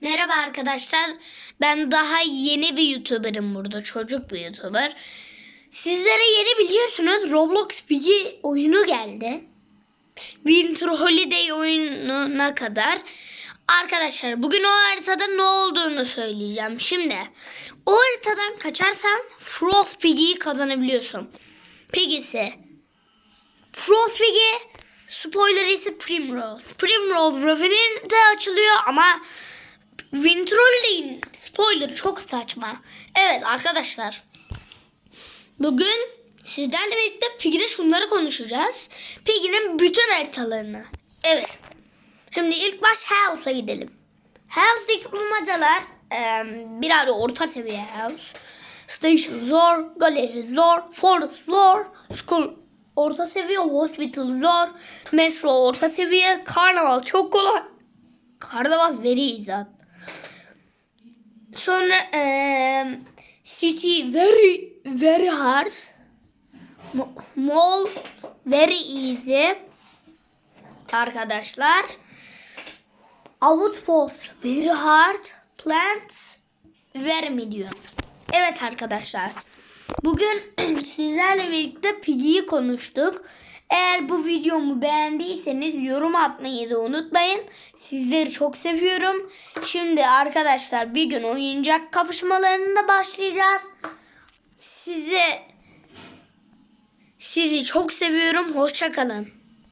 Merhaba arkadaşlar. Ben daha yeni bir YouTuber'ım burada. Çocuk bir YouTuber. Sizlere yeni biliyorsunuz Roblox Piggy oyunu geldi. Winter Holiday oyununa kadar. Arkadaşlar bugün o haritada ne olduğunu söyleyeceğim. Şimdi o haritadan kaçarsan Frost Piggy'yi kazanabiliyorsun. Piggy'si Frost Piggy spoiler ise Primrose. Primrose Reverie de açılıyor ama Winter Holiday'in spoiler çok saçma. Evet arkadaşlar. Bugün sizlerle birlikte Piggy'de şunları konuşacağız. Piggy'nin bütün haritalarını. Evet. Şimdi ilk baş House'a gidelim. House'daki bulmacalar eee biraz orta seviye House. Station zor, galeri zor, forest zor, school orta seviye, hospital zor, metro orta seviye, karnaval çok kolay. Karnaval very easy. Sonra eee city very very hard. Mall very easy. Arkadaşlar. Outpost very hard. Plant very medium. Evet arkadaşlar. Bugün sizlerle birlikte Piggy'yi konuştuk. Eğer bu videomu beğendiyseniz yorum atmayı da unutmayın. Sizleri çok seviyorum. Şimdi arkadaşlar bir gün oyuncak kapışmalarında başlayacağız. Sizi sizi çok seviyorum. Hoşça kalın.